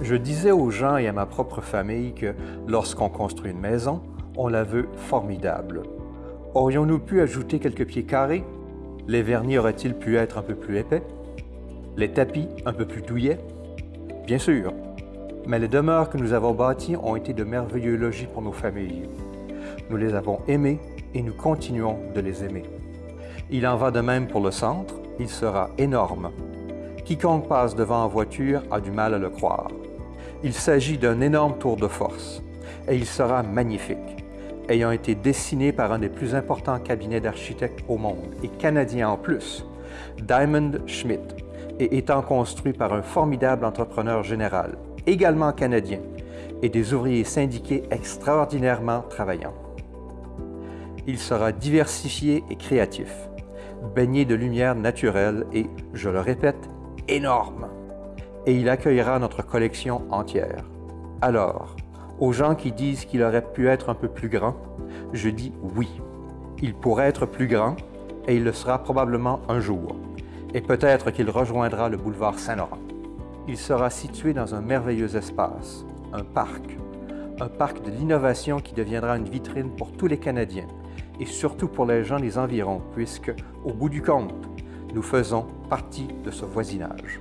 Je disais aux gens et à ma propre famille que lorsqu'on construit une maison, on la veut formidable. Aurions-nous pu ajouter quelques pieds carrés? Les vernis auraient-ils pu être un peu plus épais? Les tapis un peu plus douillets? Bien sûr, mais les demeures que nous avons bâties ont été de merveilleux logis pour nos familles. Nous les avons aimées et nous continuons de les aimer. Il en va de même pour le centre, il sera énorme. Quiconque passe devant en voiture a du mal à le croire. Il s'agit d'un énorme tour de force et il sera magnifique, ayant été dessiné par un des plus importants cabinets d'architectes au monde et canadien en plus, Diamond Schmidt, et étant construit par un formidable entrepreneur général, également canadien, et des ouvriers syndiqués extraordinairement travaillants. Il sera diversifié et créatif, baigné de lumière naturelle et, je le répète, énorme. Et il accueillera notre collection entière. Alors, aux gens qui disent qu'il aurait pu être un peu plus grand, je dis oui. Il pourrait être plus grand et il le sera probablement un jour. Et peut-être qu'il rejoindra le boulevard Saint-Laurent. Il sera situé dans un merveilleux espace, un parc. Un parc de l'innovation qui deviendra une vitrine pour tous les Canadiens et surtout pour les gens des environs, puisque, au bout du compte, nous faisons partie de ce voisinage.